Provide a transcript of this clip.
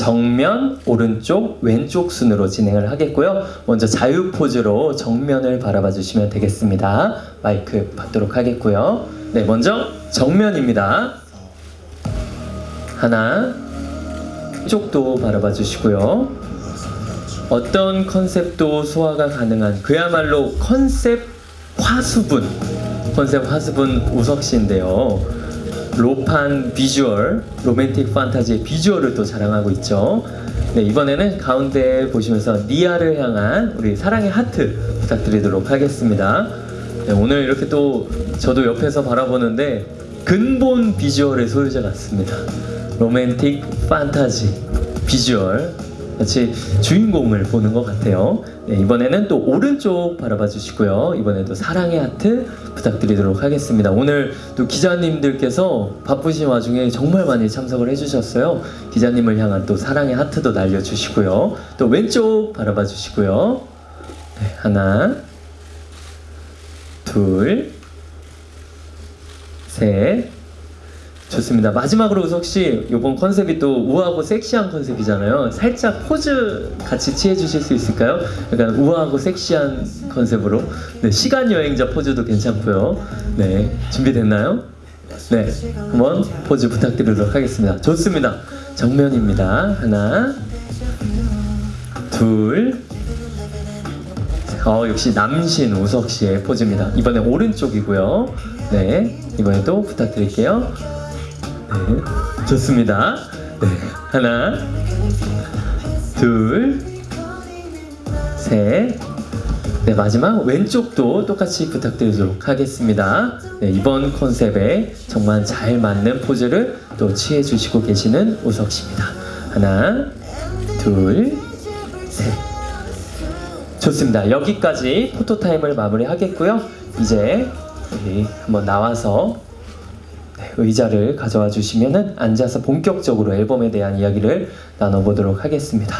정면, 오른쪽, 왼쪽 순으로 진행을 하겠고요. 먼저 자유 포즈로 정면을 바라봐 주시면 되겠습니다. 마이크 받도록 하겠고요. 네, 먼저 정면입니다. 하나, 이쪽도 바라봐 주시고요. 어떤 컨셉도 소화가 가능한 그야말로 컨셉 화수분 컨셉 화수분 우석 씨인데요. 로판 비주얼, 로맨틱 판타지의 비주얼을 또 자랑하고 있죠. 네, 이번에는 가운데 보시면서 니아를 향한 우리 사랑의 하트 부탁드리도록 하겠습니다. 네, 오늘 이렇게 또 저도 옆에서 바라보는데 근본 비주얼의 소유자 같습니다. 로맨틱 판타지 비주얼 마치 주인공을 보는 것 같아요. 네, 이번에는 또 오른쪽 바라봐 주시고요. 이번에도 사랑의 하트 부탁드리도록 하겠습니다. 오늘 또 기자님들께서 바쁘신 와중에 정말 많이 참석을 해주셨어요. 기자님을 향한 또 사랑의 하트도 날려주시고요. 또 왼쪽 바라봐 주시고요. 네, 하나, 둘, 셋. 좋습니다. 마지막으로 우석 씨, 이번 컨셉이 또 우아하고 섹시한 컨셉이잖아요. 살짝 포즈 같이 취해 주실 수 있을까요? 약간 우아하고 섹시한 컨셉으로. 네, 시간 여행자 포즈도 괜찮고요. 네, 준비됐나요? 네, 한번 포즈 부탁드리도록 하겠습니다. 좋습니다. 정면입니다. 하나, 둘. 어, 역시 남신 우석 씨의 포즈입니다. 이번에 오른쪽이고요. 네, 이번에도 부탁드릴게요. 네, 좋습니다. 네, 하나, 둘, 셋. 네, 마지막 왼쪽도 똑같이 부탁드리도록 하겠습니다. 네, 이번 컨셉에 정말 잘 맞는 포즈를 또 취해 주시고 계시는 우석 씨입니다. 하나, 둘, 셋. 좋습니다. 여기까지 포토타임을 마무리하겠고요. 이제 우리 한번 나와서 네, 의자를 가져와 주시면 앉아서 본격적으로 앨범에 대한 이야기를 나눠보도록 하겠습니다.